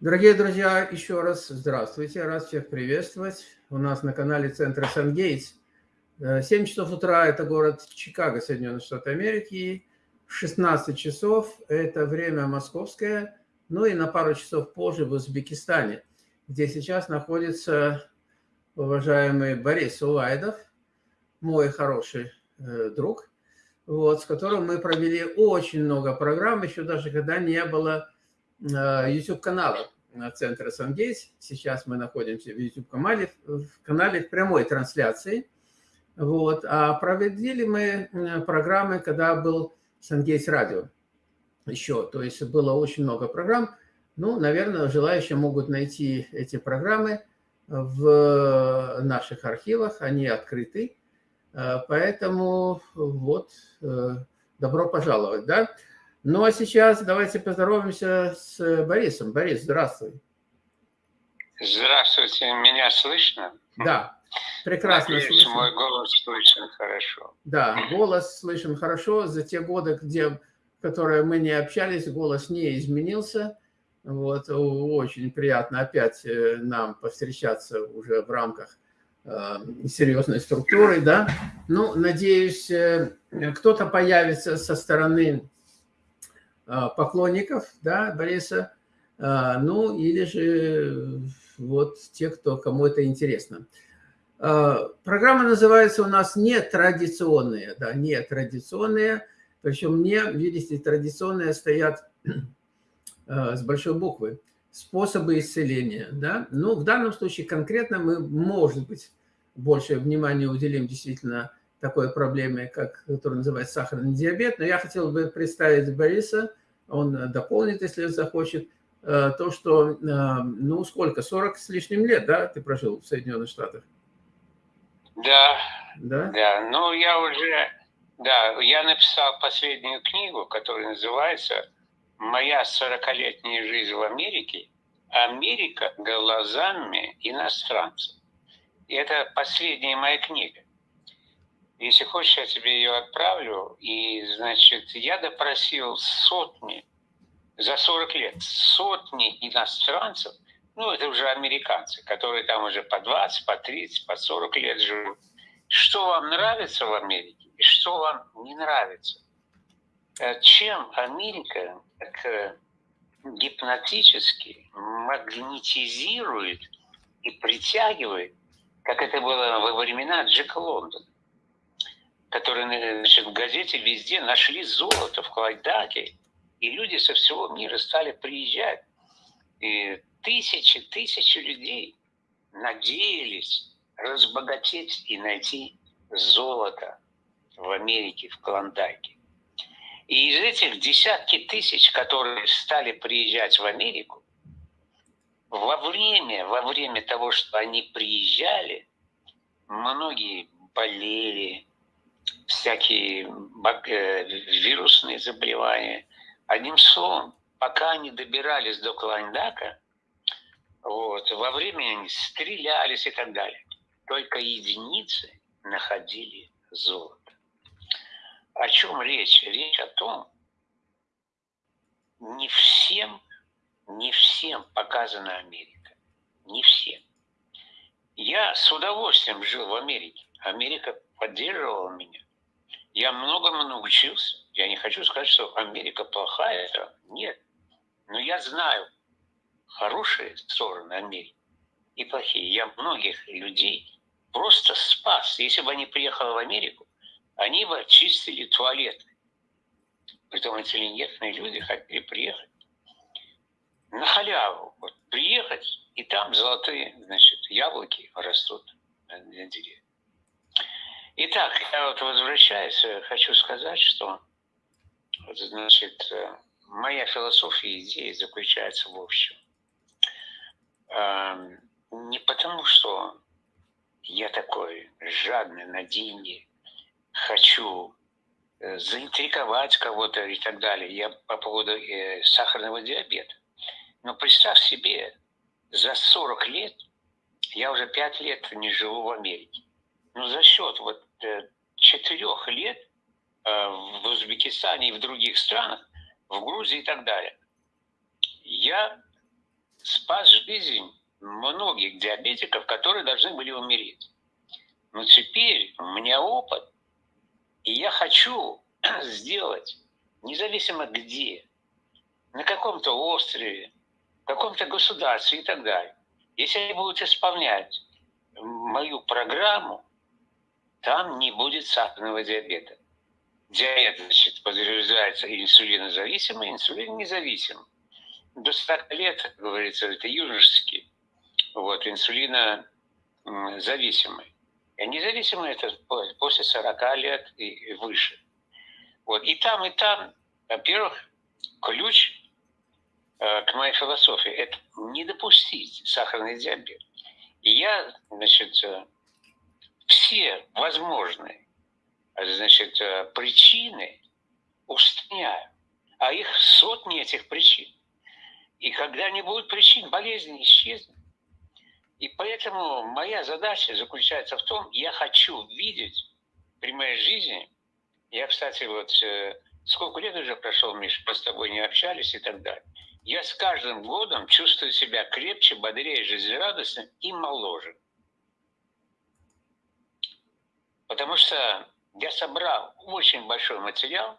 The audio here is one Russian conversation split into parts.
Дорогие друзья, еще раз здравствуйте, рад всех приветствовать. У нас на канале Центра Сан-Гейтс. 7 э, часов утра – это город Чикаго, Соединенные Штаты Америки. 16 часов – это время московское. Ну и на пару часов позже в Узбекистане, где сейчас находится уважаемый Борис Улайдов, мой хороший э, друг, вот, с которым мы провели очень много программ, еще даже когда не было YouTube-канала Центра Сангейс. Сейчас мы находимся в YouTube-канале в канале прямой трансляции. Вот. А проводили мы программы, когда был Сангейс радио еще. То есть было очень много программ. Ну, наверное, желающие могут найти эти программы в наших архивах. Они открыты. Поэтому вот добро пожаловать. Да? Ну, а сейчас давайте поздороваемся с Борисом. Борис, здравствуй. Здравствуйте, меня слышно? Да, прекрасно Надеюсь, слышно. мой голос слышен хорошо. Да, голос слышен хорошо. За те годы, где, которые мы не общались, голос не изменился. Вот, очень приятно опять э, нам повстречаться уже в рамках э, серьезной структуры, да. Ну, надеюсь, э, кто-то появится со стороны поклонников да, Бориса, а, ну или же вот те, кто, кому это интересно. Программа называется у нас «Нетрадиционные». Да, нетрадиционные. Причем не, видите, традиционные стоят с большой буквы. Способы исцеления. Да? Ну, в данном случае конкретно мы, может быть, больше внимания уделим действительно такой проблеме, как, которая называется сахарный диабет. Но я хотел бы представить Бориса, он дополнит, если захочет, э, то, что, э, ну, сколько, 40 с лишним лет, да, ты прожил в Соединенных Штатах? Да, да, да. Ну, я уже, да, я написал последнюю книгу, которая называется «Моя 40-летняя жизнь в Америке. Америка глазами иностранцев». И это последняя моя книга. Если хочешь, я тебе ее отправлю. И, значит, я допросил сотни, за 40 лет, сотни иностранцев, ну, это уже американцы, которые там уже по 20, по 30, по 40 лет живут. Что вам нравится в Америке и что вам не нравится? Э, чем Америка так э, гипнотически магнетизирует и притягивает, как это было во времена Джека Лондона которые значит, в газете везде нашли золото в Клайдаке, и люди со всего мира стали приезжать. И тысячи, тысячи людей надеялись разбогатеть и найти золото в Америке, в Клондайке. И из этих десятки тысяч, которые стали приезжать в Америку, во время, во время того, что они приезжали, многие болели, всякие э, вирусные заболевания. Одним словом, пока они добирались до Клайндака, вот, во время они стрелялись и так далее. Только единицы находили золото. О чем речь? Речь о том, не всем, не всем показана Америка. Не всем. Я с удовольствием жил в Америке. Америка поддерживала меня. Я многому научился. Я не хочу сказать, что Америка плохая. Нет. Но я знаю хорошие стороны Америки и плохие. Я многих людей просто спас. Если бы они приехали в Америку, они бы очистили туалеты. Притом интеллигентные люди хотели приехать на халяву. Вот приехать, и там золотые, значит, яблоки растут на деревьях. Итак, я вот возвращаюсь, э, хочу сказать, что значит, э, моя философия идеи заключается в общем. Эм, не потому, что я такой жадный на деньги, хочу э, заинтриговать кого-то и так далее. Я по поводу сахарного диабета. Но представь себе, за 40 лет, я уже 5 лет не живу в Америке. Но за счет вот Э, четырех лет э, в Узбекистане и в других странах, в Грузии и так далее, я спас жизнь многих диабетиков, которые должны были умереть. Но теперь у меня опыт, и я хочу сделать, независимо где, на каком-то острове, в каком-то государстве и так далее. Если они будут исполнять мою программу, там не будет сахарного диабета. Диабет, значит, подразумевается инсулинозависимый, инсулин независимый. До 40 лет, как говорится, это юношеский, вот, инсулинозависимый. А независимый это после 40 лет и выше. Вот. И там, и там, во-первых, ключ э, к моей философии – это не допустить сахарный диабет. И я, значит, э, все возможные значит, э, причины устраняю. А их сотни этих причин. И когда не будет причин, болезнь исчезнет. И поэтому моя задача заключается в том, я хочу видеть при моей жизни, я, кстати, вот э, сколько лет уже прошел, Миш, мы с тобой не общались и так далее. Я с каждым годом чувствую себя крепче, бодрее, жизнерадостным и моложе. Потому что я собрал очень большой материал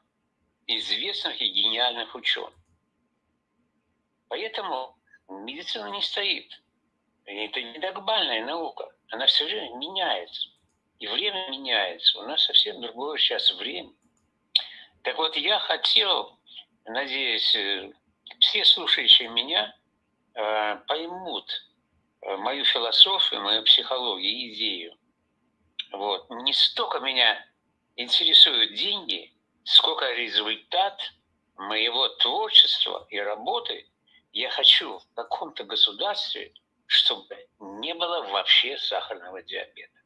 известных и гениальных ученых. Поэтому медицина не стоит. Это не догмальная наука. Она все время меняется. И время меняется. У нас совсем другое сейчас время. Так вот, я хотел, надеюсь, э, все слушающие меня э, поймут э, мою философию, мою психологию, идею. Вот. Не столько меня интересуют деньги, сколько результат моего творчества и работы я хочу в каком-то государстве, чтобы не было вообще сахарного диабета.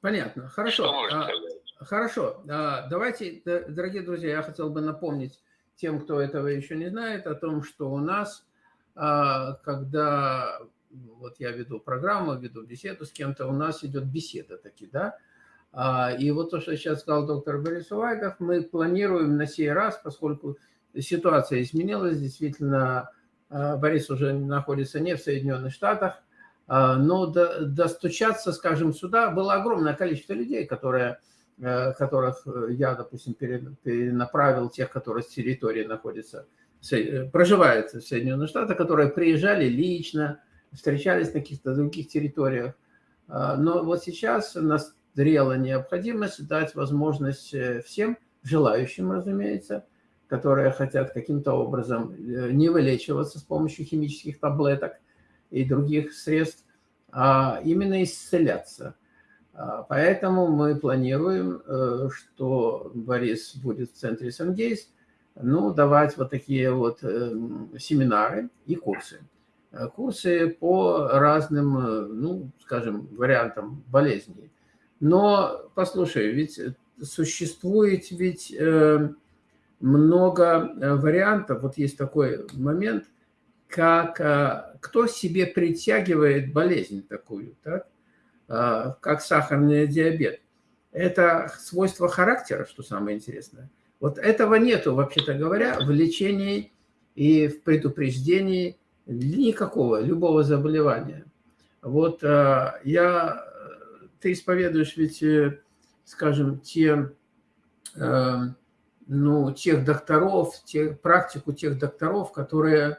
Понятно. Хорошо. А, хорошо. А, давайте, дорогие друзья, я хотел бы напомнить тем, кто этого еще не знает, о том, что у нас, а, когда вот я веду программу, веду беседу с кем-то, у нас идет беседа таки, да, а, и вот то, что сейчас сказал доктор Борис Увайдов, мы планируем на сей раз, поскольку ситуация изменилась, действительно, а, Борис уже находится не в Соединенных Штатах, а, но достучаться, скажем, сюда было огромное количество людей, которые, э, которых я, допустим, перенаправил, тех, которые с территории находятся, проживают в Соединенных Штатах, которые приезжали лично, встречались на каких-то других территориях. Но вот сейчас нас зрела необходимость дать возможность э, всем желающим, разумеется, которые хотят каким-то образом э, не вылечиваться с помощью химических таблеток и других средств, а именно исцеляться. А, поэтому мы планируем, э, что Борис будет в центре Сангейс, ну, давать вот такие вот семинары и курсы. Курсы по разным, ну, скажем, вариантам болезней но, послушай, ведь существует ведь э, много э, вариантов. Вот есть такой момент, как э, кто себе притягивает болезнь такую, так? как сахарный диабет. Это свойство характера, что самое интересное. Вот этого нету, вообще-то говоря, в лечении и в предупреждении никакого, любого заболевания. Вот я ты исповедуешь ведь, э, скажем, те, э, ну, тех докторов, те, практику тех докторов, которые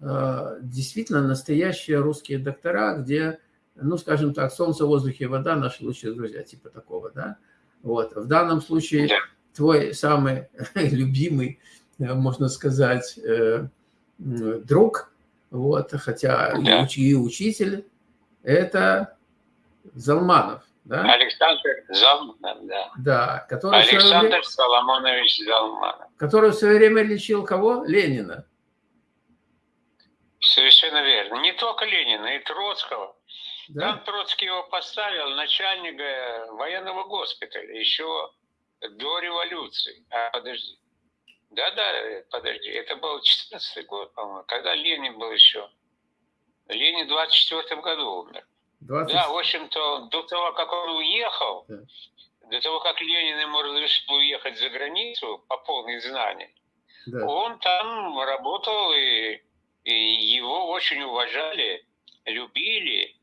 э, действительно настоящие русские доктора, где, ну, скажем так, солнце, воздух и вода – наши лучшие друзья, типа такого, да? Вот. В данном случае твой самый любимый, можно сказать, друг, вот, хотя и учитель, это Залманов, да? Александр Залманов, да. Да, который Александр время, Соломонович Залманов. Который в свое время лечил кого? Ленина. Совершенно верно. Не только Ленина, и Троцкого. Да? Там Троцкий его поставил начальника военного госпиталя еще до революции. А, подожди. Да-да, подожди. Это был 14 год, по-моему, когда Ленин был еще. Ленин в 24 году умер. 20... Да, в общем-то, до того, как он уехал, да. до того, как Ленин ему разрешил уехать за границу по полной знании, да. он там работал и И его очень уважали, любили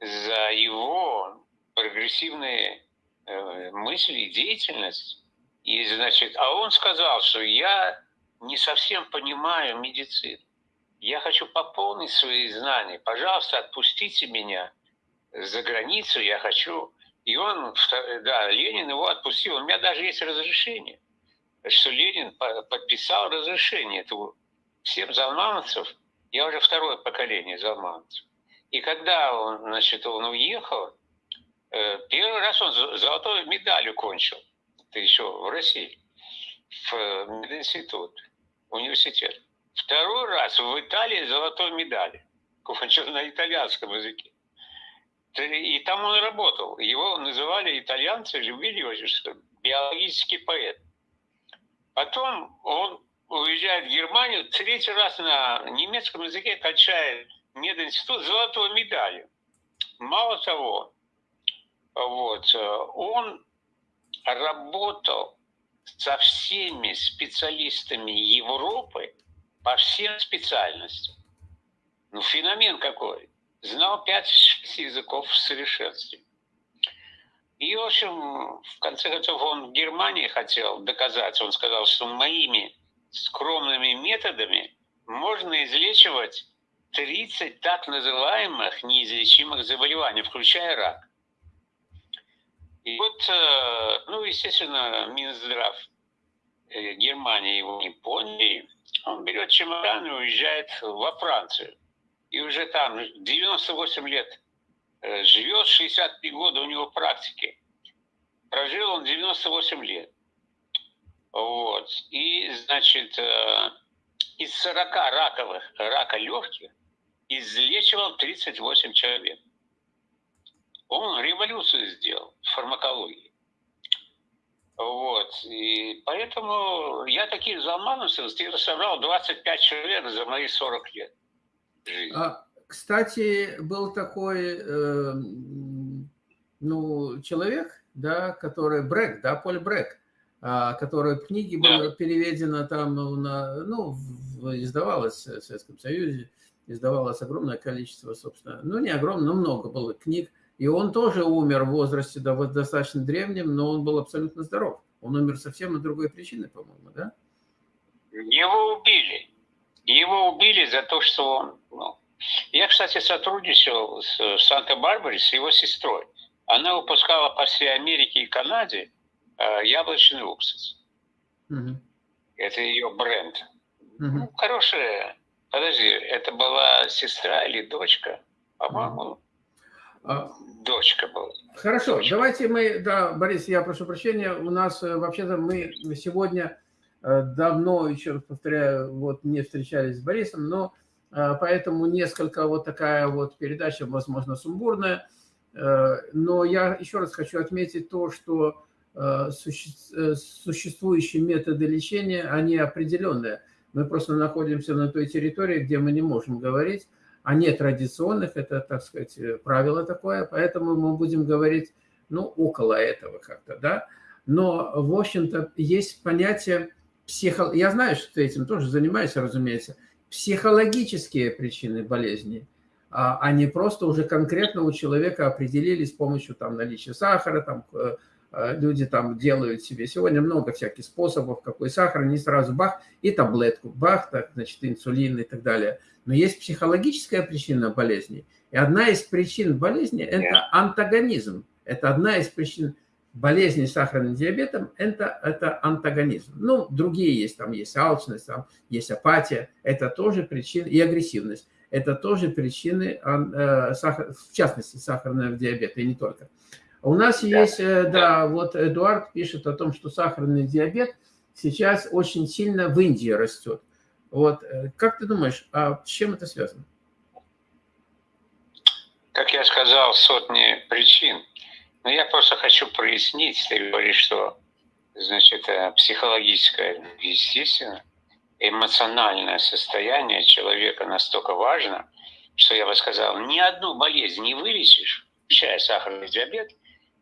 за его прогрессивные э, мысли и деятельность. И, значит, а он сказал, что я не совсем понимаю медицину. Я хочу пополнить свои знания. Пожалуйста, отпустите меня за границу, я хочу. И он, да, Ленин его отпустил. У меня даже есть разрешение, что Ленин подписал разрешение этого всем залмановцев. Я уже второе поколение залмановцев. И когда он, значит, он уехал, э, первый раз он золотой медалью кончил. Это еще в России, в мединститут, университет. Второй раз в Италии золотой медали. Кончил на итальянском языке. И там он работал. Его называли итальянцы, любили его, что биологический поэт. Потом он уезжает в Германию, третий раз на немецком языке качает мединститут золотой медалью. Мало того, вот, он работал со всеми специалистами Европы по всем специальностям. Ну, феномен какой знал пять языков в совершенстве. И, в общем, в конце концов, он в Германии хотел доказать, он сказал, что моими скромными методами можно излечивать 30 так называемых неизлечимых заболеваний, включая рак. И вот, э, ну, естественно, Минздрав э, Германии его не поняли. Он берет чемодан и уезжает во Францию и уже там 98 лет э, живет, 63 года у него практики. Прожил он 98 лет. Вот. И, значит, из 40 раковых, рака легких излечивал 38 человек. Он революцию сделал в фармакологии. Вот. И поэтому я таких залмановцев собрал 25 человек за мои 40 лет. А, кстати, был такой э, ну, человек, да, который Брек, да, Поль Брек, а, который в книге да. было переведено там, на, ну, издавалось в Советском Союзе, издавалось огромное количество, собственно, ну, не огромное, но много было книг. И он тоже умер в возрасте да, достаточно древнем, но он был абсолютно здоров. Он умер совсем на другой причине, по-моему, да? Его убили. Его убили за то, что он... Ну, я, кстати, сотрудничал с Санта-Барбаре, с его сестрой. Она выпускала по всей Америке и Канаде э, яблочный уксус. Угу. Это ее бренд. Угу. Ну, хорошая... Подожди, это была сестра или дочка? По-моему, а... дочка была. Хорошо, дочка. давайте мы... Да, Борис, я прошу прощения. У нас э, вообще-то мы сегодня Э, давно, еще раз повторяю, вот не встречались с Борисом, но э, поэтому несколько вот такая вот передача, возможно, сумбурная. Но я еще раз хочу отметить то, что существующие методы лечения, они определенные. Мы просто находимся на той территории, где мы не можем говорить о нетрадиционных, это, так сказать, правило такое, поэтому мы будем говорить, ну, около этого как-то, да. Но, в общем-то, есть понятие психо... я знаю, что ты этим тоже занимаешься, разумеется, психологические причины болезни, а, а не просто уже конкретно у человека определили с помощью там наличия сахара, там э, э, люди там делают себе. Сегодня много всяких способов, какой сахар, не сразу бах, и таблетку, бах, так, значит, инсулин и так далее. Но есть психологическая причина болезни. И одна из причин болезни – это антагонизм. Это одна из причин болезни с сахарным диабетом – это, это антагонизм. Ну, другие есть, там есть алчность, там есть апатия, это тоже причины, и агрессивность. Это тоже причины, э, сахар, в частности, сахарного диабета, и не только. У нас да. есть, э, да, вот Эдуард пишет о том, что сахарный диабет сейчас очень сильно в Индии растет. Вот, э, как ты думаешь, а с чем это связано? Как я сказал, сотни причин. Но я просто хочу прояснить, ты говоришь, что значит, э, психологическое, естественно, эмоциональное состояние человека настолько важно, что я бы сказал, ни одну болезнь не вылечишь, включая сахарный диабет,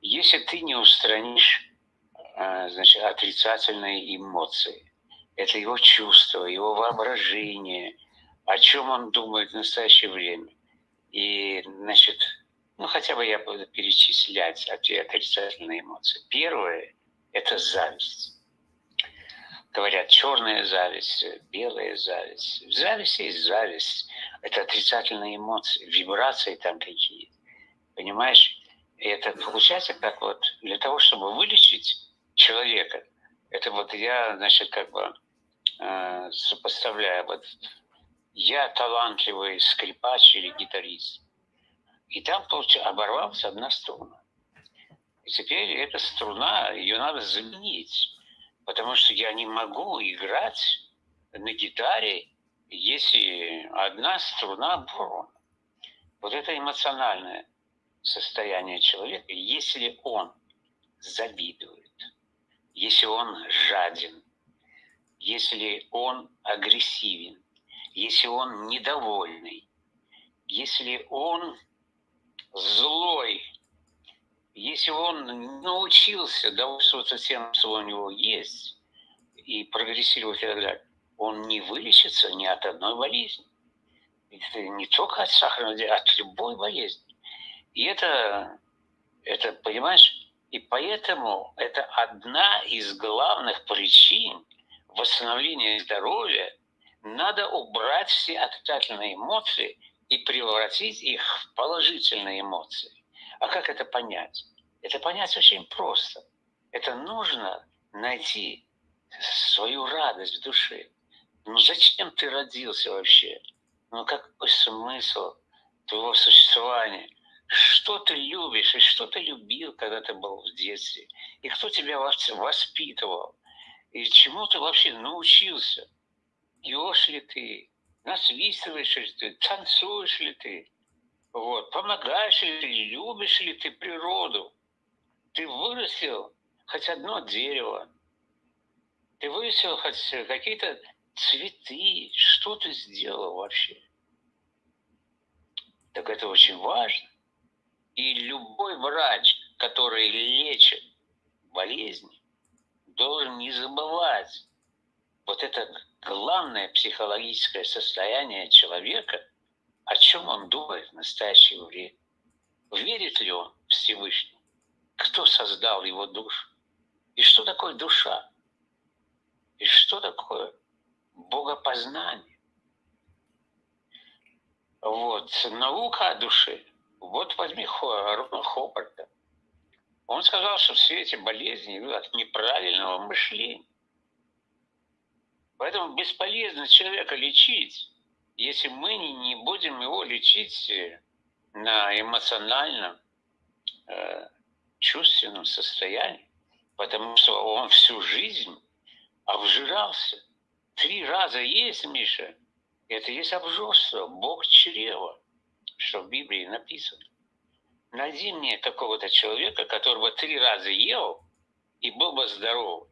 если ты не устранишь э, значит, отрицательные эмоции. Это его чувства, его воображение, о чем он думает в настоящее время. И, значит, ну, хотя бы я буду перечислять эти отрицательные эмоции. Первое – это зависть. Говорят, черная зависть, белая зависть. В зависти есть зависть. Это отрицательные эмоции, вибрации там какие. Понимаешь? И это получается как вот для того, чтобы вылечить человека, это вот я, значит, как бы э, сопоставляю, вот я талантливый скрипач или гитарист, и там получается, оборвалась одна струна. И теперь эта струна, ее надо заменить, потому что я не могу играть на гитаре, если одна струна оборвана. Вот это эмоциональное состояние человека, если он завидует, если он жаден, если он агрессивен, если он недовольный, если он злой, если он научился довольствоваться тем, что у него есть, и прогрессировать и так далее, он не вылечится ни от одной болезни. Это не только от сахарного диабета, от любой болезни. И это, это, понимаешь, и поэтому это одна из главных причин восстановления здоровья. Надо убрать все отрицательные эмоции и превратить их в положительные эмоции. А как это понять? Это понять очень просто. Это нужно найти свою радость в душе. Ну зачем ты родился вообще? Ну какой смысл твоего существования? Что ты любишь и что ты любил, когда ты был в детстве? И кто тебя воспитывал? И чему ты вообще научился? Пьешь ли ты? насвистываешь ли ты, танцуешь ли ты, вот, помогаешь ли ты, любишь ли ты природу. Ты вырастил хоть одно дерево, ты вырастил хоть какие-то цветы, что ты сделал вообще. Так это очень важно. И любой врач, который лечит болезни, должен не забывать вот это главное психологическое состояние человека, о чем он думает в настоящее время. Верит ли он в Всевышний? Кто создал его душу? И что такое душа? И что такое богопознание? Вот, наука о душе. Вот возьми Хопарта. Он сказал, что все эти болезни от неправильного мышления. Поэтому бесполезно человека лечить, если мы не будем его лечить э, на эмоциональном, э, чувственном состоянии, потому что он всю жизнь обжирался. Три раза есть, Миша, это есть обжорство, Бог чрева, что в Библии написано. Найди мне какого-то человека, которого три раза ел и был бы здоров.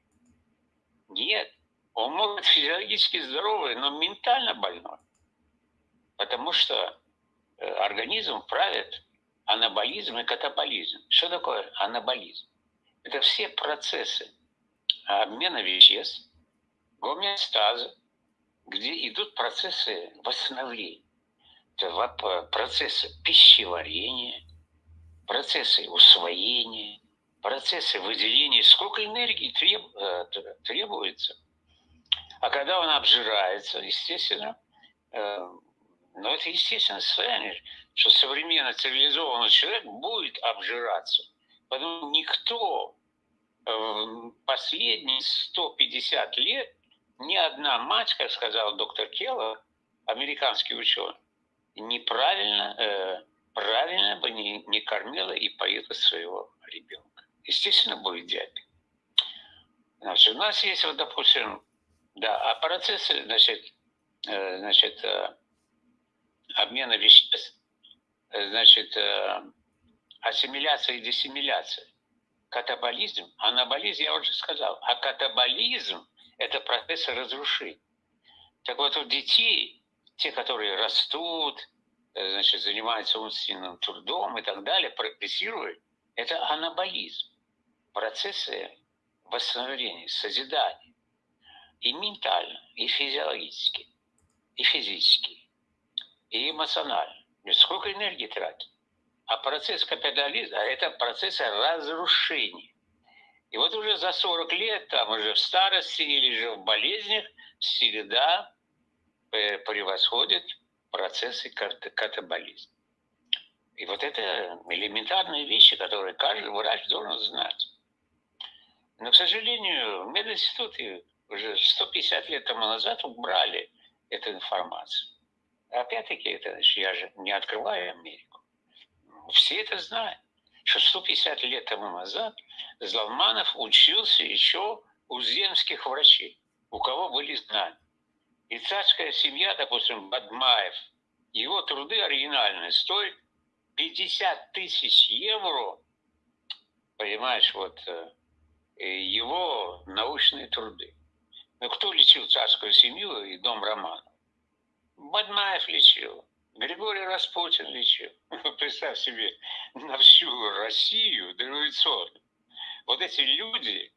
Нет, он может быть физиологически здоровый, но ментально больной. Потому что э, организм правит анаболизм и катаболизм. Что такое анаболизм? Это все процессы обмена веществ, гомеостаза, где идут процессы восстановления. Процессы пищеварения, процессы усвоения, процессы выделения. Сколько энергии треб, э, требуется а когда он обжирается, естественно, э, ну это естественно состояние, что современный цивилизованный человек будет обжираться. Потому никто э, последние 150 лет, ни одна мать, как сказал доктор Келлер, американский ученый, неправильно, э, правильно бы не, не кормила и поила своего ребенка. Естественно, будет диабет. Значит, у нас есть, вот, допустим, да, а процессы, значит, э, значит, э, обмена веществ, э, значит, ассимиляция и диссимиляция. Катаболизм, анаболизм, я уже сказал, а катаболизм – это процесс разрушения. Так вот, у детей, те, которые растут, значит, занимаются умственным трудом и так далее, прогрессируют, это анаболизм. Процессы восстановления, созидания и ментально, и физиологически, и физически. и эмоционально. Сколько энергии тратит? А процесс капитализма – это процесс разрушения. И вот уже за 40 лет, там уже в старости или же в болезнях, всегда э, превосходит процессы катаболизма. И вот это элементарные вещи, которые каждый врач должен знать. Но, к сожалению, мединституты уже 150 лет тому назад убрали эту информацию. Опять-таки, это я же не открываю Америку. Все это знают, что 150 лет тому назад Залманов учился еще у земских врачей, у кого были знания. И царская семья, допустим, Бадмаев, его труды оригинальные стоят 50 тысяч евро, понимаешь, вот э, его научные труды. Но кто лечил царскую семью и дом Романа? Бадмаев лечил, Григорий Распутин лечил. Представь себе, на всю Россию дореволюционную. Вот эти люди,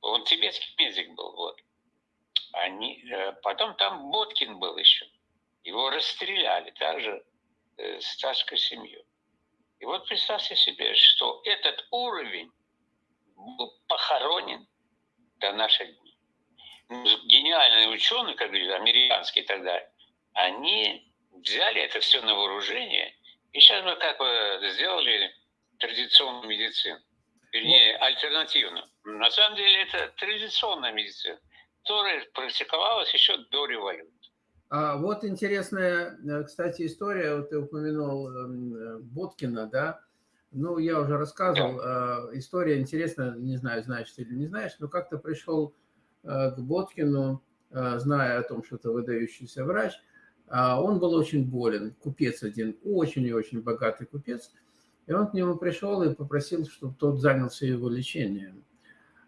он тибетский медик был, вот. Они, э, потом там Боткин был еще. Его расстреляли также э, с царской семьей. И вот представьте себе, что этот уровень был похоронен до наших дней. Ну, гениальные ученые, как говорили, американские и так далее, они взяли это все на вооружение, и сейчас мы как бы сделали традиционную медицину, вернее, альтернативную. На самом деле это традиционная медицина, которая практиковалась еще до революции. А вот интересная, э, кстати, история, вот ты упомянул эм, э, Боткина, да, ну, я уже рассказывал, да. Э, история интересная, не знаю, знаешь ты или не знаешь, но как-то пришел к Боткину, зная о том, что это выдающийся врач, а он был очень болен, купец один, очень и очень богатый купец, и он к нему пришел и попросил, чтобы тот занялся его лечением,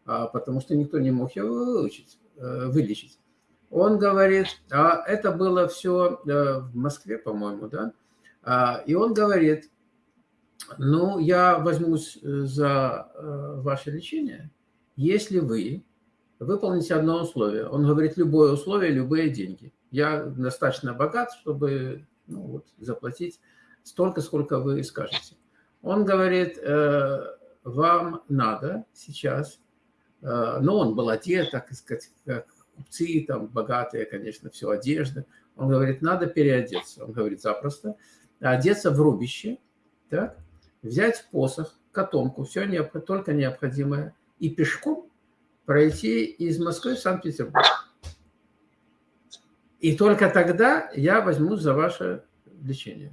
а, потому что никто не мог его выучить, вылечить. Он говорит, а это было все э, в Москве, по-моему, да? А, и он говорит, ну, я возьмусь э, за э, ваше лечение, если вы выполните одно условие. Он говорит, любое условие, любые деньги. Я достаточно богат, чтобы ну, вот, заплатить столько, сколько вы скажете. Он говорит, вам надо сейчас, но он был одет, так сказать, как купцы, там, богатые, конечно, все, одежда. Он говорит, надо переодеться. Он говорит, запросто. Одеться в рубище, так, взять посох, котомку, все необ... только необходимое, и пешком пройти из Москвы в Санкт-Петербург. И только тогда я возьму за ваше лечение.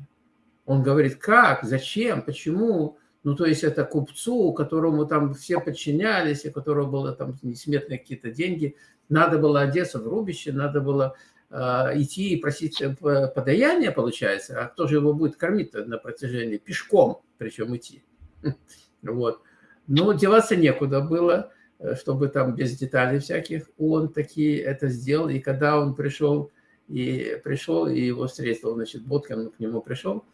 Он говорит, как, зачем, почему? Ну, то есть это купцу, которому там все подчинялись, у которого было там несметные какие-то деньги, надо было одеться в рубище, надо было э, идти и просить э, подаяние, получается. А кто же его будет кормить на протяжении? Пешком, причем идти. Вот. Но деваться некуда было, э, чтобы там без деталей всяких. Он такие это сделал. И когда он пришел, и пришел, и его встретил, значит, Боткин к нему пришел,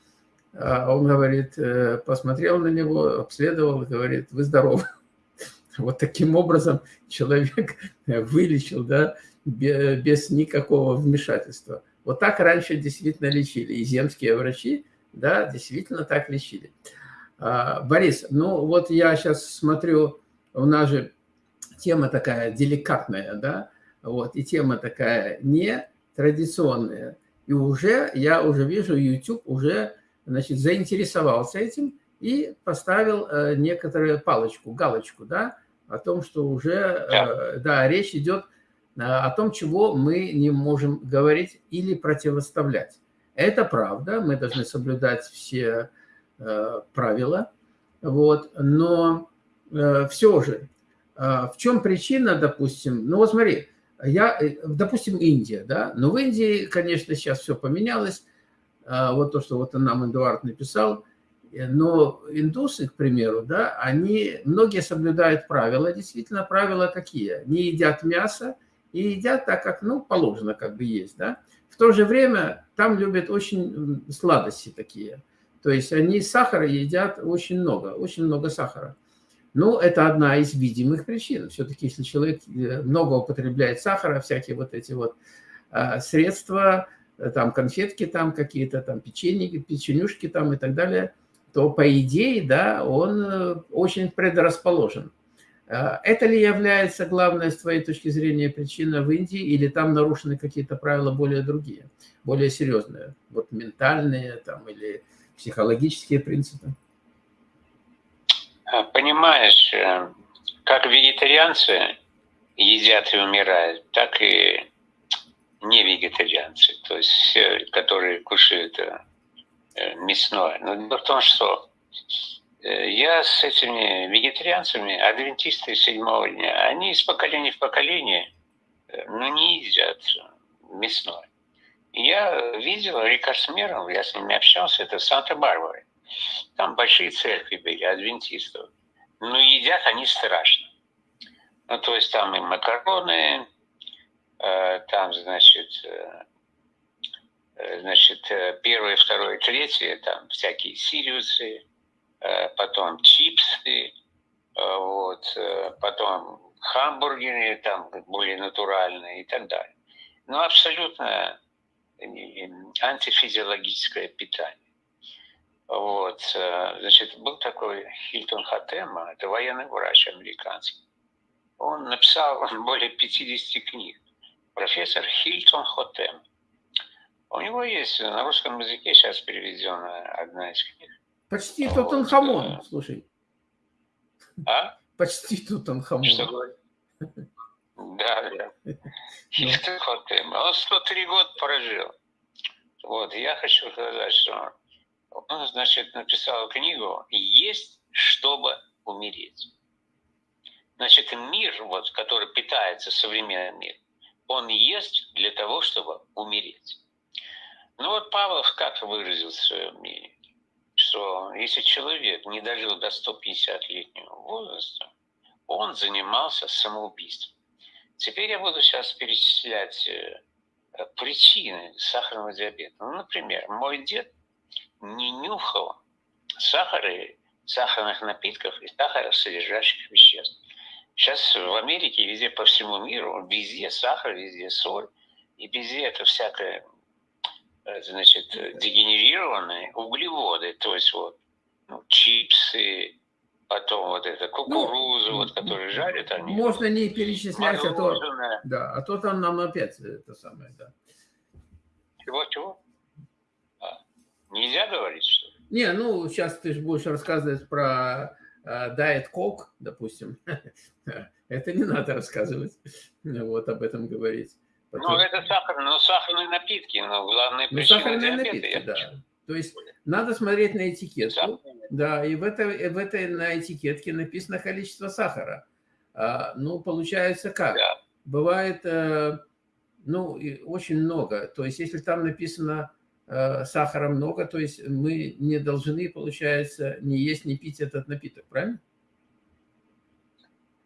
а он говорит, э, посмотрел на него, обследовал, говорит, вы здоровы. Вот таким образом человек вылечил, да, без никакого вмешательства. Вот так раньше действительно лечили. И земские врачи, да, действительно так лечили. А, Борис, ну вот я сейчас смотрю, у нас же тема такая деликатная, да, вот, и тема такая не традиционная. И уже, я уже вижу, YouTube уже значит, заинтересовался этим и поставил э, некоторую палочку, галочку, да, о том, что уже, э, да, речь идет э, о том, чего мы не можем говорить или противоставлять. Это правда, мы должны соблюдать все правила, вот, но все же, в чем причина, допустим, ну вот смотри, я, допустим, Индия, да, но в Индии, конечно, сейчас все поменялось, вот то, что вот нам Эдуард написал, но индусы, к примеру, да, они, многие соблюдают правила, действительно, правила какие? Не едят мясо и едят так, как, ну, положено как бы есть, да. В то же время там любят очень сладости такие, то есть они сахара едят очень много, очень много сахара. Ну, это одна из видимых причин. Все-таки, если человек э, много употребляет сахара, всякие вот эти вот а, средства, там конфетки там какие-то, там печеньки, печенюшки там и так далее, то по идее, да, он э, очень предрасположен. А это ли является главной, с твоей точки зрения, причиной в Индии, или там нарушены какие-то правила более другие, более серьезные, вот ментальные там или психологические принципы? А, понимаешь, э, как вегетарианцы едят и умирают, так и не вегетарианцы, то есть все, которые кушают э, э, мясное. Но дело в том, что я с этими вегетарианцами, адвентисты седьмого дня, они из поколения в поколение ну, не едят мясное. Я видел Рика Смеров, я с ними общался, это в Санта-Барбаре. Там большие церкви были, адвентистов. Но едят они страшно. Ну, то есть там и макароны, э, там, значит, э, э, значит, первое, второе, третье, там всякие сириусы, потом чипсы, вот, потом хамбургеры, там более натуральные и так далее. Ну, абсолютно антифизиологическое питание. Вот, э, значит, был такой Хильтон Хатема, это военный врач американский. Он написал более 50 книг. Профессор Хильтон Хотем. У него есть на русском языке сейчас переведена одна из книг. Почти вот. Тутанхамон, э, слушай. А? Почти Тутанхамон. Что? Да, да. Хильтон Хотем. Он 103 года прожил. Вот, я хочу сказать, что он, значит, написал книгу «Есть, чтобы умереть». Значит, мир, вот, который питается современным миром, он есть для того, чтобы умереть. Ну вот Павлов как выразил свое мнение, что если человек не дожил до 150-летнего возраста, он занимался самоубийством. Теперь я буду сейчас перечислять э, причины сахарного диабета. Ну, например, мой дед не нюхал сахара, сахарных напитков и сахаросодержащих веществ. Сейчас в Америке, везде по всему миру, везде сахар, везде соль, и везде это всякое, э, значит, дегенерированные углеводы, то есть вот ну, чипсы, потом вот это кукурузу, ну, вот, которые жарят они. Можно не перечислять, а то, да, а то там нам опять это самое, да. Чего-чего? Нельзя говорить, что ли? Не, ну, сейчас ты же будешь рассказывать про Diet Coke, допустим. это не надо рассказывать, вот об этом говорить. Потом... Ну, это сахар, ну, сахарные напитки, но главное ну, сахарные напитки, да. То есть надо смотреть на этикетку, да, и в этой, в этой на этикетке написано количество сахара. А, ну, получается как? Да. Бывает, э, ну, очень много. То есть если там написано сахара много, то есть мы не должны, получается, не есть, не пить этот напиток, правильно?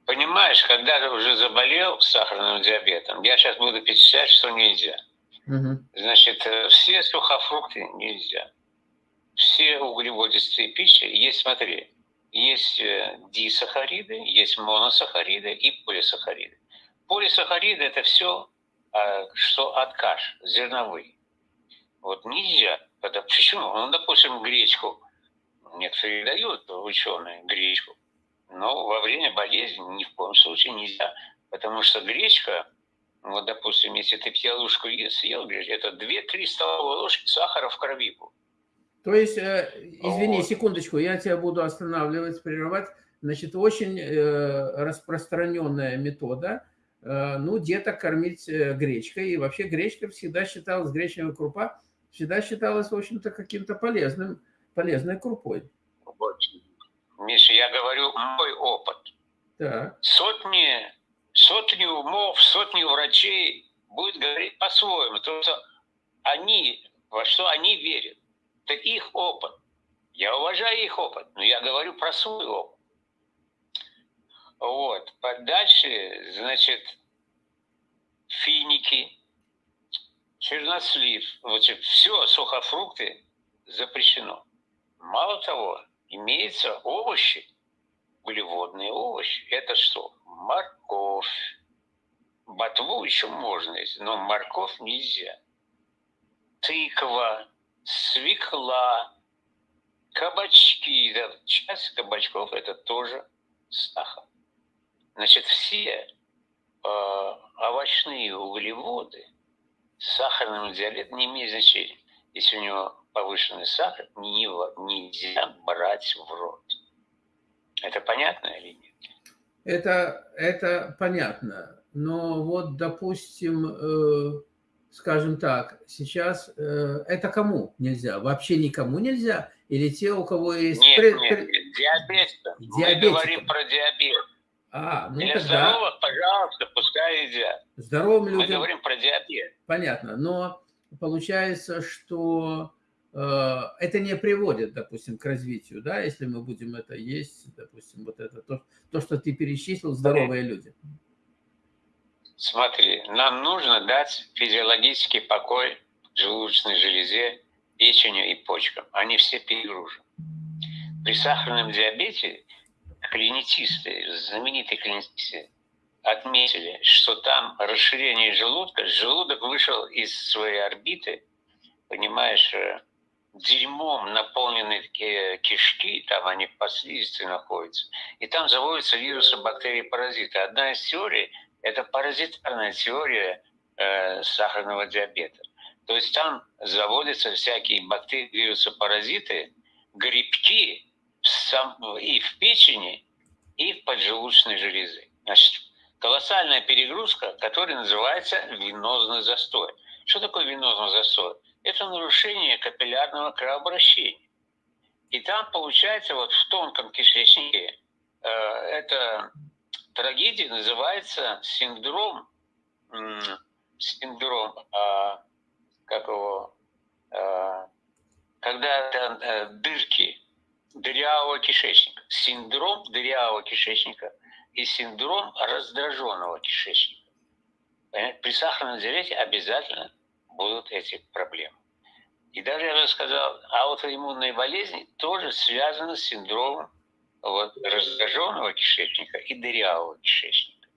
Понимаешь, когда ты уже заболел сахарным диабетом, я сейчас буду перечислять, что нельзя. Угу. Значит, э, все сухофрукты нельзя. Все углеводистые пищи есть, смотри, есть э, дисахариды, есть моносахариды и полисахариды. Полисахариды – это все, что от каш, зерновые. Вот нельзя. Это почему? Ну, допустим, гречку. Некоторые дают ученые гречку. Но во время болезни ни в коем случае нельзя. Потому что гречка, вот, допустим, если ты пьянушку съел, это 2-3 столовые ложки сахара в крови. То есть, э, извини, вот. секундочку, я тебя буду останавливать, прерывать. Значит, очень э, распространенная метода, э, ну, деток кормить э, гречкой. И вообще гречка всегда считалась, гречневая крупа, всегда считалось, в общем-то, каким-то полезным, полезной крупой. Миша, я говорю мой опыт. Так. Сотни, сотни умов, сотни врачей будет говорить по-своему. То, что они, во что они верят. Это их опыт. Я уважаю их опыт, но я говорю про свой опыт. Вот. Дальше, значит, финики, чернослив, значит, все, сухофрукты запрещено. Мало того, имеются овощи, углеводные овощи. Это что? Морковь. Ботву еще можно но морковь нельзя. тыква, свекла, кабачки. Да, часть кабачков – это тоже сахар. Значит, все э, овощные углеводы сахарным диабетом не имеют значения. Если у него повышенный сахар, нельзя брать в рот. Это понятно или нет? Это, это понятно. Но вот, допустим, э, скажем так, сейчас э, это кому нельзя? Вообще никому нельзя? Или те, у кого есть... Нет, пред... нет, диабетикам. Мы говорим про диабет. А, ну Для тогда... здоровых, пожалуйста, пускай едят. Здоровым людям... Мы говорим про диабет. Понятно, но получается, что э, это не приводит, допустим, к развитию, да, если мы будем это есть, допустим, вот это, то, то что ты перечислил, здоровые люди. Смотри, нам нужно дать физиологический покой желудочной железе, печени и почкам. Они все перегружены. При сахарном диабете клиницисты, знаменитые клиницисты, отметили, что там расширение желудка, желудок вышел из своей орбиты, понимаешь, э, дерьмом наполнены кишки, там они по слизистой находятся, и там заводятся вирусы, бактерии, паразиты. Одна из теорий – это паразитарная теория э, сахарного диабета. То есть там заводятся всякие бактерии, вирусы, паразиты, грибки и в печени, и в поджелудочной железе. Значит, колоссальная перегрузка, которая называется венозный застой. Что такое венозный застой? Это нарушение капиллярного кровообращения. И там получается вот в тонком кишечнике э, это трагедия называется синдром, синдром, а, как его, а, когда а, дырки дырявого кишечника, синдром дырявого кишечника и синдром раздраженного кишечника. При сахарном диабете обязательно будут эти проблемы. И даже я бы сказал, аутоиммунные болезни тоже связаны с синдромом вот, раздраженного кишечника и дырявого кишечника.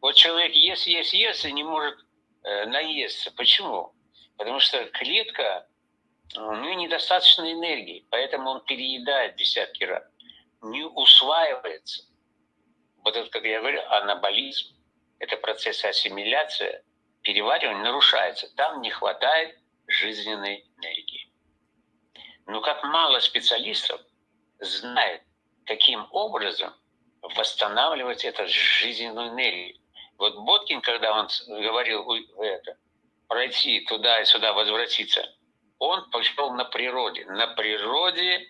Вот человек ест, ест, ест и не может э, наесться. Почему? Потому что клетка, у нее недостаточно энергии, поэтому он переедает десятки раз, не усваивается. Вот это, как я говорю, анаболизм, это процесс ассимиляции, переваривания нарушается. Там не хватает жизненной энергии. Но как мало специалистов знает, каким образом восстанавливать эту жизненную энергию. Вот Боткин, когда он говорил это, пройти туда и сюда, возвратиться, он пошел на природе. На природе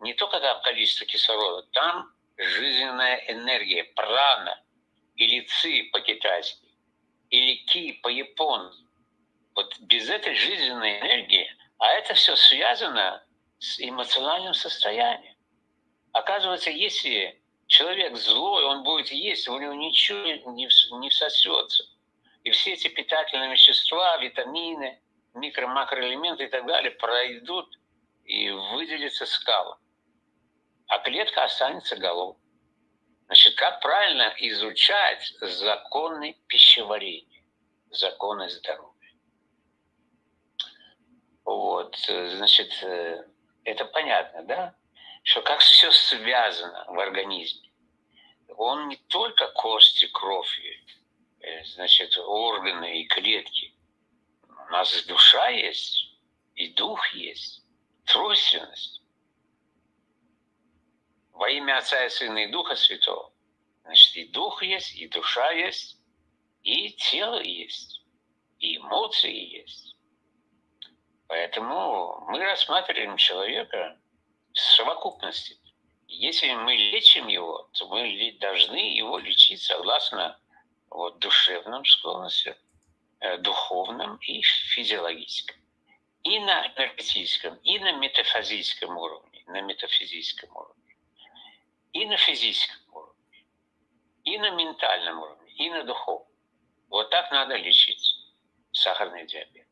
не только там количество кислорода, там жизненная энергия, прана, или ци по-китайски, или ки по-японски. Вот без этой жизненной энергии, а это все связано с эмоциональным состоянием. Оказывается, если человек злой, он будет есть, у него ничего не, не всосется. И все эти питательные вещества, витамины, микро-макроэлементы и так далее пройдут и выделятся скалом. А клетка останется голодной. Значит, как правильно изучать законы пищеварения, законы здоровья? Вот, значит, э, это понятно, да? что как все связано в организме. Он не только кости, кровь, э, значит, органы и клетки. У нас душа есть, и дух есть, тройственность. Во имя Отца и Сына и Духа Святого. Значит, и дух есть, и душа есть, и тело есть, и эмоции есть. Поэтому мы рассматриваем человека совокупности. Если мы лечим его, то мы должны его лечить согласно вот, душевным склонностям, э, духовным и физиологическим. И на энергетическом, и на метафизическом уровне, на метафизическом уровне, и на физическом уровне, и на ментальном уровне, и на духовном. Вот так надо лечить сахарный диабет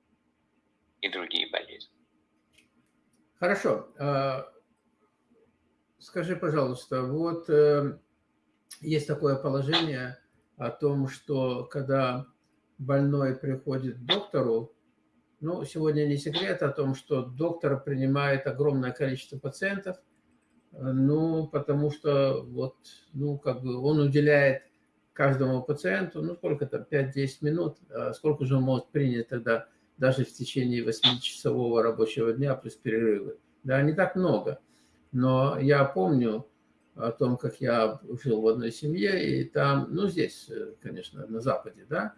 и другие болезни. Хорошо. А, Скажи, пожалуйста, вот э, есть такое положение о том, что когда больной приходит к доктору, Ну, сегодня не секрет о том, что доктор принимает огромное количество пациентов, ну, потому что вот, ну, как бы он уделяет каждому пациенту, ну, сколько там, 5-10 минут, а сколько же он может принять тогда даже в течение 8-часового рабочего дня плюс перерывы. Да, не так много. Но я помню о том, как я жил в одной семье, и там, ну, здесь, конечно, на Западе, да,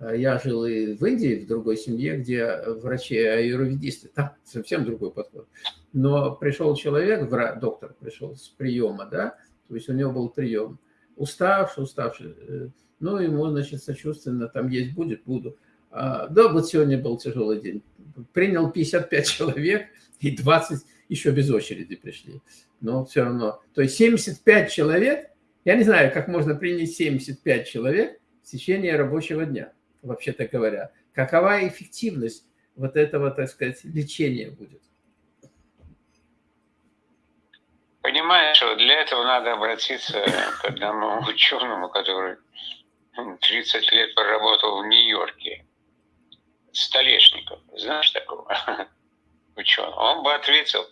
я жил и в Индии, в другой семье, где врачи-аюрведисты, там совсем другой подход. Но пришел человек, доктор пришел с приема, да, то есть у него был прием, уставший, уставший, э, ну, ему, значит, сочувственно, там есть будет, буду. А, да, вот сегодня был тяжелый день. Принял 55 человек, и 20 еще без очереди пришли. Но все равно. То есть 75 человек, я не знаю, как можно принять 75 человек в течение рабочего дня, вообще-то говоря. Какова эффективность вот этого, так сказать, лечения будет? Понимаешь, что для этого надо обратиться к одному ученому, который 30 лет проработал в Нью-Йорке. Столешников. Знаешь такого ученого? Он бы ответил,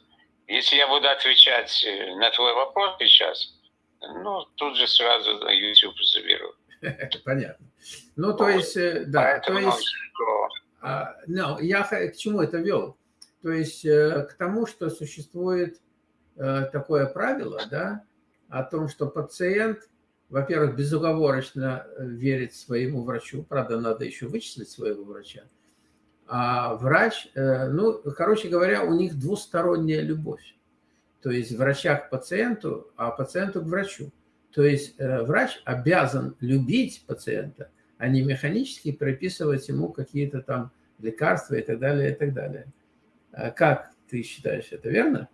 если я буду отвечать э, на твой вопрос сейчас, ну, тут же сразу YouTube заберу. Понятно. Ну, то есть, э, да, то есть, а, no, я к чему это вел? То есть, э, к тому, что существует такое правило, да, о том, что пациент, во-первых, безуговорочно верит своему врачу, правда, надо еще вычислить своего врача, а врач, э, ну, короче говоря, у них двусторонняя любовь. То есть врача к пациенту, а пациенту к врачу. То есть э, врач обязан любить пациента, а не механически прописывать ему какие-то там лекарства и так далее, и так далее. А как ты считаешь, это верно?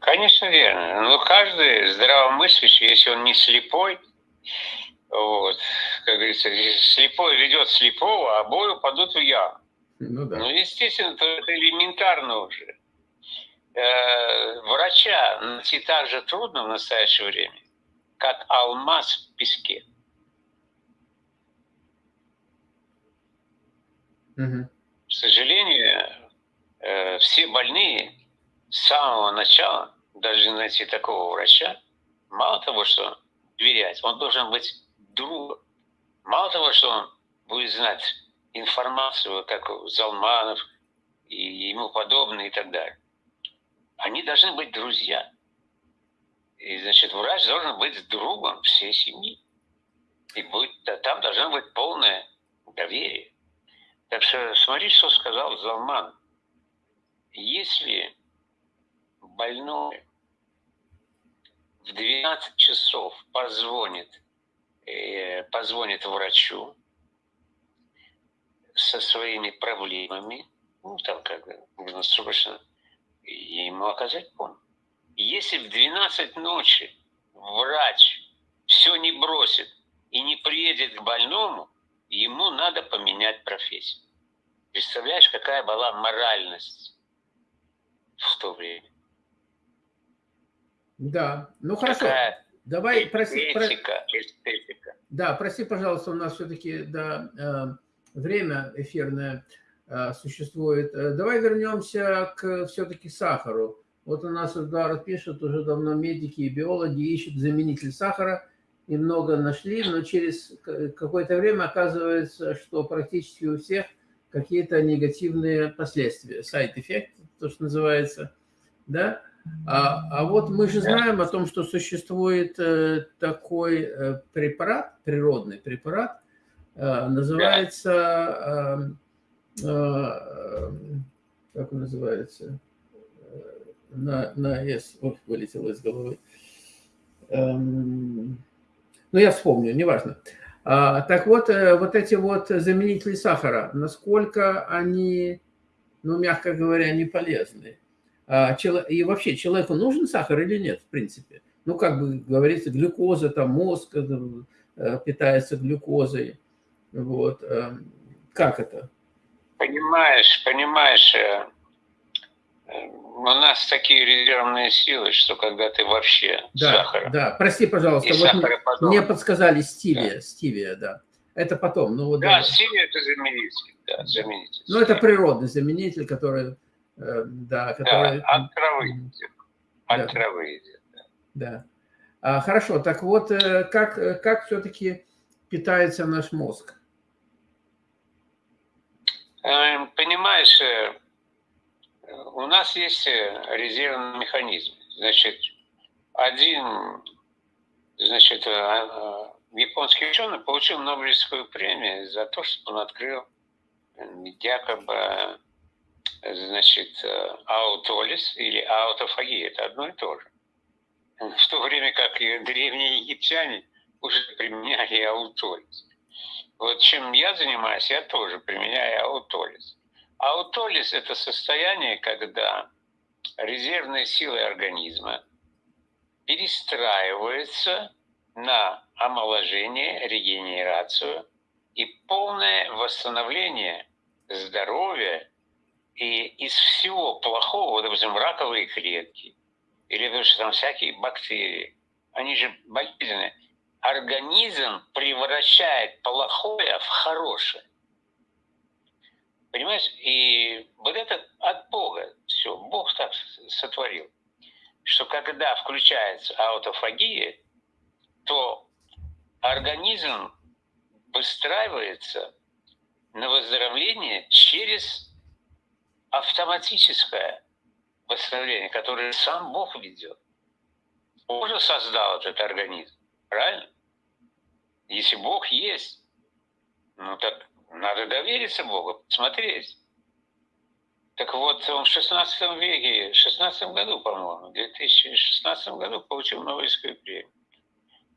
Конечно, верно. Но каждый здравомыслящий, если он не слепой, вот, как говорится, слепой ведет слепого, а обои упадут в яму. Ну, да. ну, естественно, это элементарно уже. Э, врача найти так же трудно в настоящее время, как алмаз в песке. К сожалению, э, все больные с самого начала должны найти такого врача, мало того, что доверять, он должен быть другом. Мало того, что он будет знать информацию, как Залманов и ему подобные и так далее, они должны быть друзья. И, значит, врач должен быть другом всей семьи. И будет, там должно быть полное доверие. Так что смотри, что сказал Залман. Если больной в 12 часов позвонит Э, позвонит врачу со своими проблемами, ну, там как нужно срочно ему оказать помощь. Если в 12 ночи врач все не бросит и не приедет к больному, ему надо поменять профессию. Представляешь, какая была моральность в то время? Да, ну хорошо. Какая Давай, проси, эстетика, про... эстетика. Да, прости, пожалуйста, у нас все-таки да, э, время эфирное э, существует. Э, давай вернемся к все-таки сахару. Вот у нас Эдуард пишет, уже давно медики и биологи ищут заменитель сахара, и много нашли, но через какое-то время оказывается, что практически у всех какие-то негативные последствия, сайт-эффект, то, что называется, да, а, а вот мы же знаем о том, что существует э, такой э, препарат, природный препарат, э, называется, как он называется, на, на S, ой, вылетело из головы. Эм, ну, я вспомню, неважно. А, так вот, вот эти вот заменители сахара, насколько они, ну, мягко говоря, не полезны? А, и вообще человеку нужен сахар или нет, в принципе. Ну, как бы говорится, глюкоза, там мозг э, питается глюкозой. Вот. Э, как это? Понимаешь, понимаешь, э, у нас такие резервные силы, что когда ты вообще да, сахар. Да, прости, пожалуйста, вот мне подсказали стивия, да. стивия, да. Это потом. Ну, вот, да, синий это заменитель. Да, заменитель. Ну, это природный заменитель, который... Э, да, который... Да, от травы идет. От да. травы идет. Да. да. А, хорошо, так вот, э, как, э, как все-таки питается наш мозг? Эм, понимаешь, у нас есть резервный механизм. Значит, один, значит, японский ученый получил Нобелевскую премию за то, что он открыл якобы, значит, аутолис или аутофагия. Это одно и то же. В то время как и древние египтяне уже применяли аутолис. Вот чем я занимаюсь, я тоже применяю аутолис. Аутолис – это состояние, когда резервные силы организма перестраиваются на омоложение, регенерацию и полное восстановление здоровья и из всего плохого, допустим, раковые клетки, или потому что там всякие бактерии, они же болезненные, организм превращает плохое в хорошее. Понимаешь? И вот это от Бога все. Бог так сотворил, что когда включается аутофагия, то организм выстраивается на выздоровление через автоматическое восстановление, которое сам Бог ведет. Бог же создал этот организм, правильно? Если Бог есть, ну так надо довериться Богу, смотреть. Так вот, он в 16 веке, в 16 году, по-моему, в 2016 году получил Нобелевскую премию.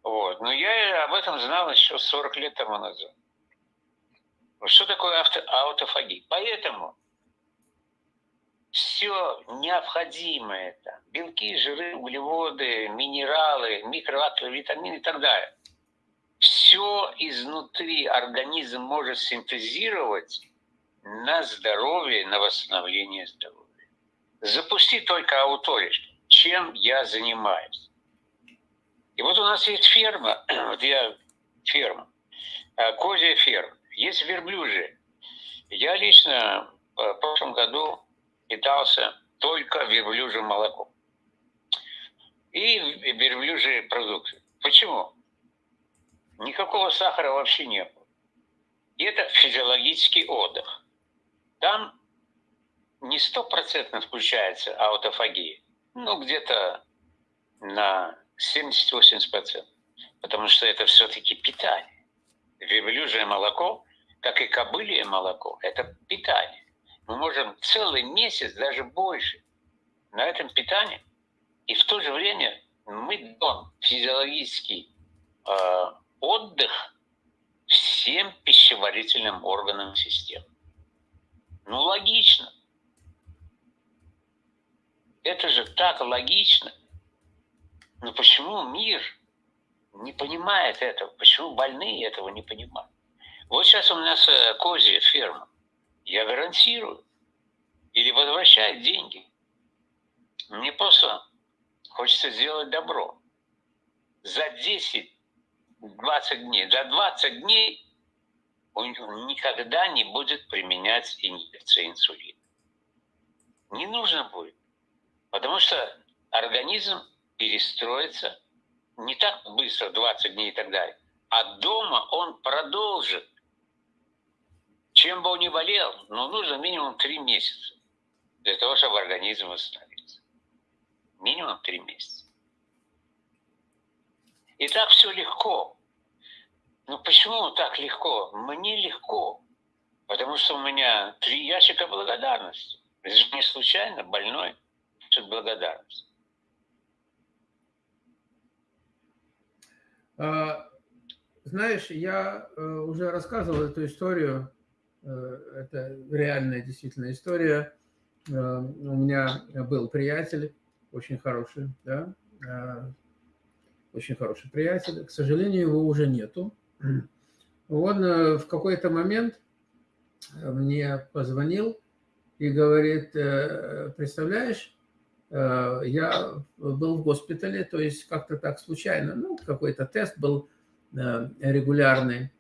Вот. Но я об этом знал еще 40 лет тому назад. Что такое авто, аутофагия? Поэтому все необходимое, там, белки, жиры, углеводы, минералы, микроэлементы, витамины и так далее, все изнутри организм может синтезировать на здоровье, на восстановление здоровья. Запусти только ауториш, чем я занимаюсь. И вот у нас есть ферма, вот я ферма, э, козья ферма, есть верблюжья. Я лично э, в прошлом году питался только верблюжьим молоком. И верблюжьи продукты. Почему? Никакого сахара вообще не было. И это физиологический отдых. Там не стопроцентно включается аутофагия. Ну, где-то на 70-80%. Потому что это все-таки питание. Верблюжье молоко, как и кобылье молоко, это питание. Мы можем целый месяц, даже больше, на этом питании. И в то же время мы даем физиологический э, отдых всем пищеварительным органам системы. Ну, логично. Это же так логично. Но почему мир не понимает этого? Почему больные этого не понимают? Вот сейчас у нас э, козья ферма. Я гарантирую. Или возвращает деньги. Мне просто хочется сделать добро. За 10-20 дней, за 20 дней он никогда не будет применять инъекции инсулина. Не нужно будет. Потому что организм перестроится не так быстро, 20 дней и так далее, а дома он продолжит. Чем бы он ни болел, но нужно минимум 3 месяца для того, чтобы организм восстановился. Минимум 3 месяца. И так все легко. Ну почему так легко? Мне легко. Потому что у меня три ящика благодарности. Это же не случайно больной, что благодарность. А, знаешь, я э, уже рассказывал эту историю, э, это реальная действительно история. Э, у меня был приятель, очень хороший, да, очень хороший приятель. К сожалению, его уже нету. Он в какой-то момент мне позвонил и говорит, представляешь, Э, я был в госпитале, то есть как-то так случайно, ну, какой-то тест был э, регулярный.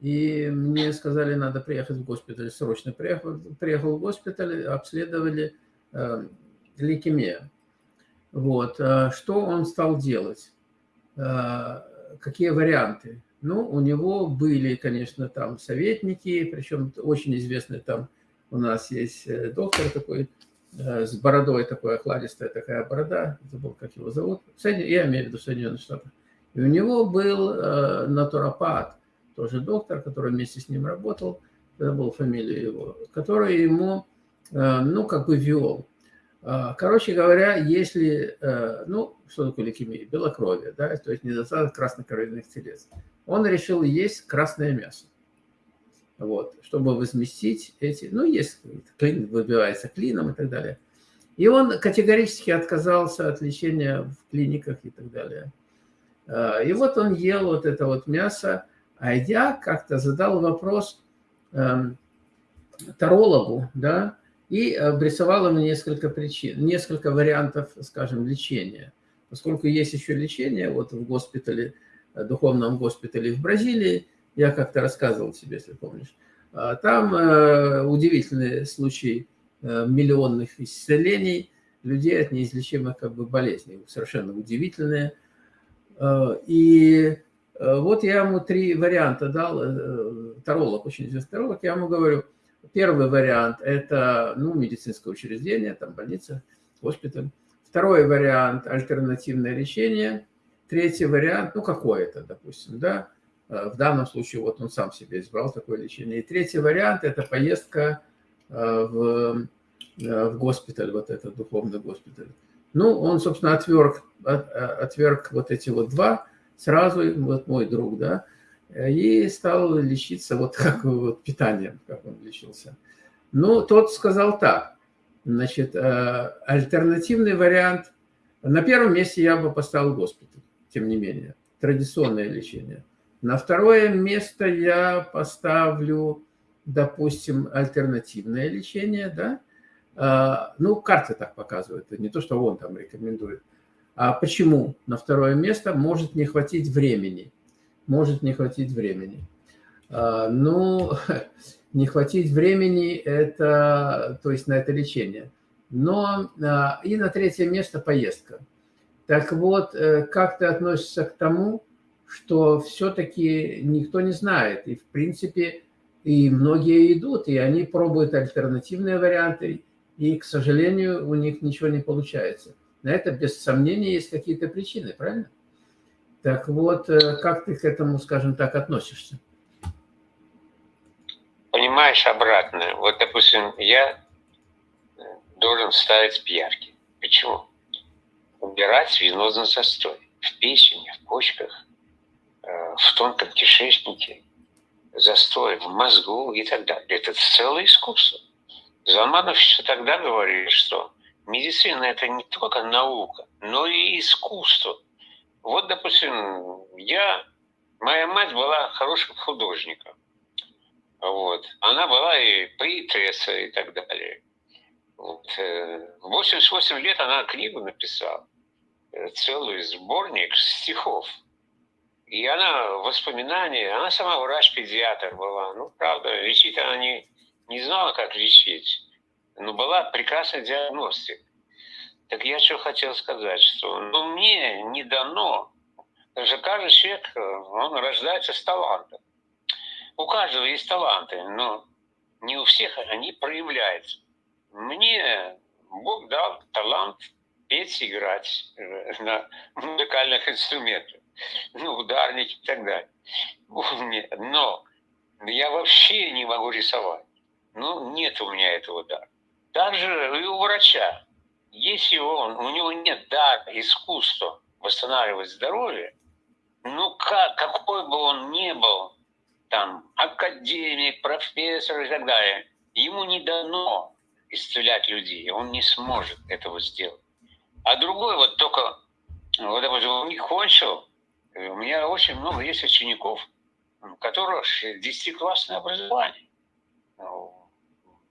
и мне сказали, надо приехать в госпиталь, срочно приехал, приехал в госпиталь, обследовали э, лейкемия. Вот. Э, что он стал делать? Э, какие варианты? Ну, у него были, конечно, там советники, причем очень известный там у нас есть э, доктор такой, с бородой такой, охладистая такая борода, забыл, как его зовут, я имею в виду Соединенных Штатах. И у него был натуропат, тоже доктор, который вместе с ним работал, забыл фамилию его, который ему, ну, как бы вел. А, короче говоря, если, э, ну, что такое лейкемия? Белокровие, да, то есть недостаток краснокровяных телец. Он решил есть красное мясо, вот, чтобы возместить эти, ну, есть, клин, выбивается клином и так далее. И он категорически отказался от лечения в клиниках и так далее. А, и вот он ел вот это вот мясо, а я как-то задал вопрос эм, тарологу, да, и обрисовала мне несколько причин, несколько вариантов, скажем, лечения. Поскольку есть еще лечение, вот в госпитале, э, духовном госпитале в Бразилии, я как-то рассказывал тебе, если помнишь, а, там э, удивительные случаи э, миллионных исцелений людей от неизлечимых как бы болезней, совершенно удивительные. И вот я ему три варианта дал, таролог, очень известный таролог, я ему говорю – Первый вариант – это ну, медицинское учреждение, там больница, госпиталь. Второй вариант – альтернативное лечение. Третий вариант, ну, какое-то, допустим, да. Э, в данном случае вот он сам себе избрал такое лечение. И третий вариант – это поездка э, в, э, в госпиталь, вот этот духовный госпиталь. Ну, он, собственно, отверг, отверг вот эти вот два сразу, вот мой друг, да, и стал лечиться вот как вот питанием, как он лечился. Ну, тот сказал так, значит, э, альтернативный вариант, на первом месте я бы поставил госпиталь, тем не менее, традиционное лечение. На второе место я поставлю, допустим, альтернативное лечение, да, э, ну, карты так показывают, не то, что он там рекомендует. А почему на второе место может не хватить времени? Может не хватить времени. А, ну, не хватить времени, это, то есть на это лечение. Но а, и на третье место поездка. Так вот, э, как ты относишься к тому, что все-таки никто не знает, и в принципе и многие идут, и они пробуют альтернативные варианты, и, к сожалению, у них ничего не получается. На это, без сомнения, есть какие-то причины, правильно? Так вот, э, как ты к этому, скажем так, относишься? Понимаешь, обратно. Вот, допустим, я э, должен ставить пьярки. Почему? Убирать венозный застой в печени, в почках, э, в тонком кишечнике, застой в мозгу и так далее. Это целое искусство. Залманов еще тогда говорил, что медицина – это не только наука, но и искусство. Вот, допустим, я, моя мать была хорошим художником. Вот. Она была и поэтесса и так далее. Вот. Э, в 88 лет она книгу написала, э, целый сборник стихов. И она воспоминания, она сама врач-педиатр была. Ну, правда, лечить она не, не знала, как лечить. Но была прекрасная диагностика. Так я что хотел сказать, что ну, мне не дано, что каждый человек, он рождается с талантом. У каждого есть таланты, но не у всех они проявляются. Мне Бог дал талант петь, играть э, на музыкальных инструментах, ну, ударники и так далее. Но я вообще не могу рисовать. Ну, нет у меня этого дара. Даже и у врача если он, у него нет дара, искусства восстанавливать здоровье, ну как, какой бы он ни был, там, академик, профессор и так далее, ему не дано исцелять людей, он не сможет этого сделать. А другой вот только, вот, допустим, он не кончил, у меня очень много есть учеников, у которых 10-классное образование. Ну,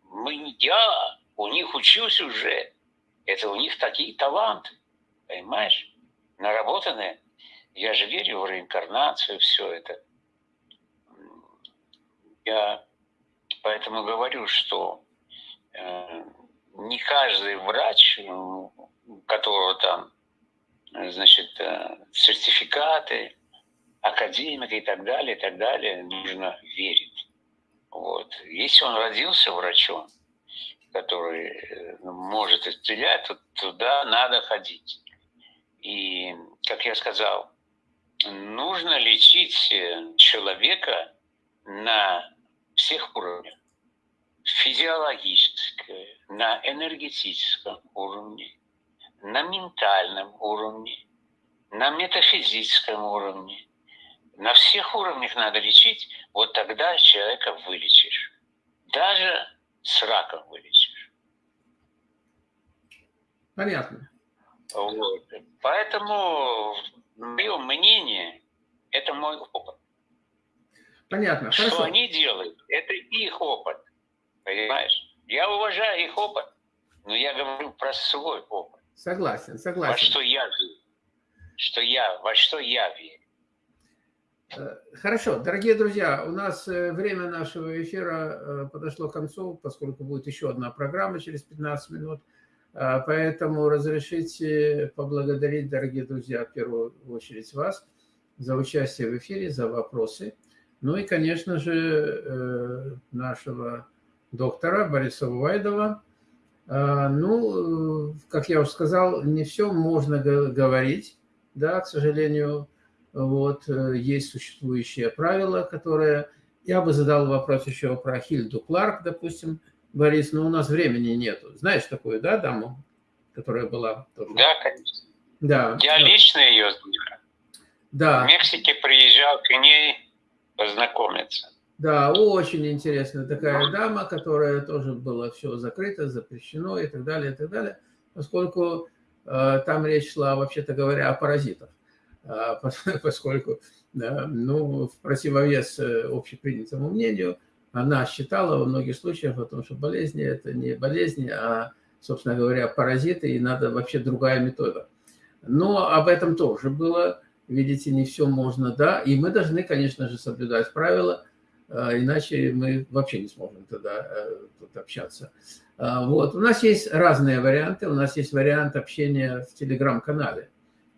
мы, я у них учился уже это у них такие таланты, понимаешь? Наработанные. Я же верю в реинкарнацию, все это. Я поэтому говорю, что э, не каждый врач, у которого там, значит, э, сертификаты, академик и так далее, и так далее, нужно верить. Вот. Если он родился врачом, который э, может исцелять, то туда надо ходить. И, как я сказал, нужно лечить э, человека на всех уровнях. Физиологическом, на энергетическом уровне, на ментальном уровне, на метафизическом уровне. На всех уровнях надо лечить, вот тогда человека вылечишь. Даже с раком вылечишь. Понятно. Вот. Поэтому мое мнение, это мой опыт. Понятно. Что Хорошо. они делают, это их опыт. Понимаешь? Я уважаю их опыт, но я говорю про свой опыт. Согласен, Во согласен. что я верю. Что я, во что я верю. Э, Хорошо, дорогие друзья, у нас э, время нашего эфира э, подошло к концу, поскольку будет еще одна программа через 15 минут. А, Поэтому разрешите поблагодарить, дорогие друзья, в первую очередь вас за участие в эфире, за вопросы. Ну и, конечно же, э, нашего доктора Бориса Увайдова. А, Ну, как я уже сказал, не все можно говорить, да, к сожалению, вот, э, есть существующие правила, которые... Я бы задал вопрос еще про Хильду Кларк, допустим, Борис, но у нас времени нету. Знаешь такую, да, даму, которая была тоже? Да, конечно. Да. Я лично ее знаю. Да, В Мексике приезжал к ней познакомиться. да, очень интересная такая дама, которая тоже была все закрыто, запрещено и так далее, и так далее, поскольку э, там речь шла, вообще-то говоря, о паразитах. Пос- поскольку, да, ну, в противовес э, общепринятому мнению, она считала во многих случаях о том, что болезни – это не болезни, а, собственно говоря, паразиты, и надо вообще другая метода. Но об этом тоже было, видите, не все можно, да, и мы должны, конечно же, соблюдать правила, а, иначе мы вообще не сможем тогда э, тут общаться. А, Вот, у нас есть разные варианты, у нас есть вариант общения в телеграм-канале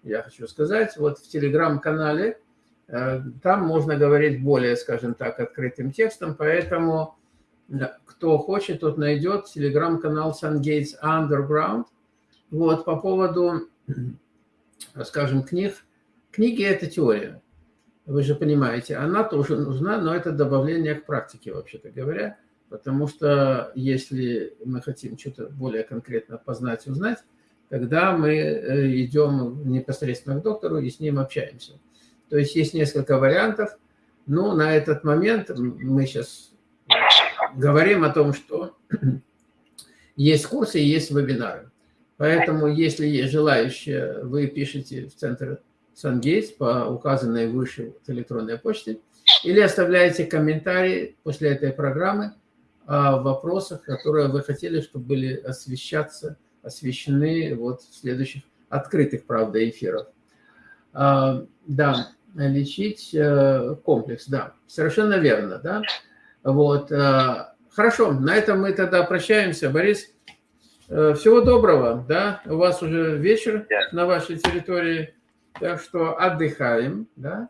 я хочу сказать. Вот в телеграм-канале там можно говорить более, скажем так, открытым текстом, поэтому э, кто хочет, тот найдет телеграм-канал SunGates Underground. Вот по поводу, скажем, книг. Книги – это теория, вы же понимаете. Она тоже нужна, но это добавление к практике, вообще-то говоря. Потому что если мы хотим что-то более конкретно познать, узнать, тогда мы э, идем непосредственно к доктору и с ним общаемся. То есть есть несколько вариантов. Но на этот момент мы сейчас говорим о том, что есть курсы и есть вебинары. Поэтому, если есть желающие, вы пишите в центр SunGates по указанной выше электронной почте или оставляете комментарии после этой программы о вопросах, которые вы хотели, чтобы были освещаться освещены вот в следующих открытых, правда, эфирах. А, да, лечить э, комплекс, да, совершенно верно, да. Вот, э, хорошо, на этом мы тогда прощаемся. Борис, э, всего доброго, да, у вас уже вечер на вашей территории, так что отдыхаем, да,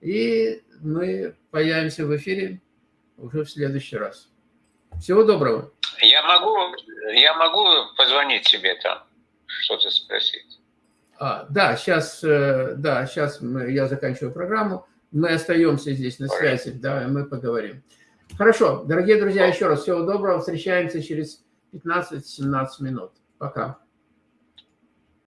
и мы появимся в эфире уже в следующий раз. Всего доброго. Я могу, я могу позвонить тебе там, что-то спросить. А, да, сейчас, э, да, сейчас мы, я заканчиваю программу. Мы остаемся здесь на связи, да, и мы поговорим. Хорошо, дорогие друзья, еще раз всего доброго. Встречаемся через 15-17 минут. Пока.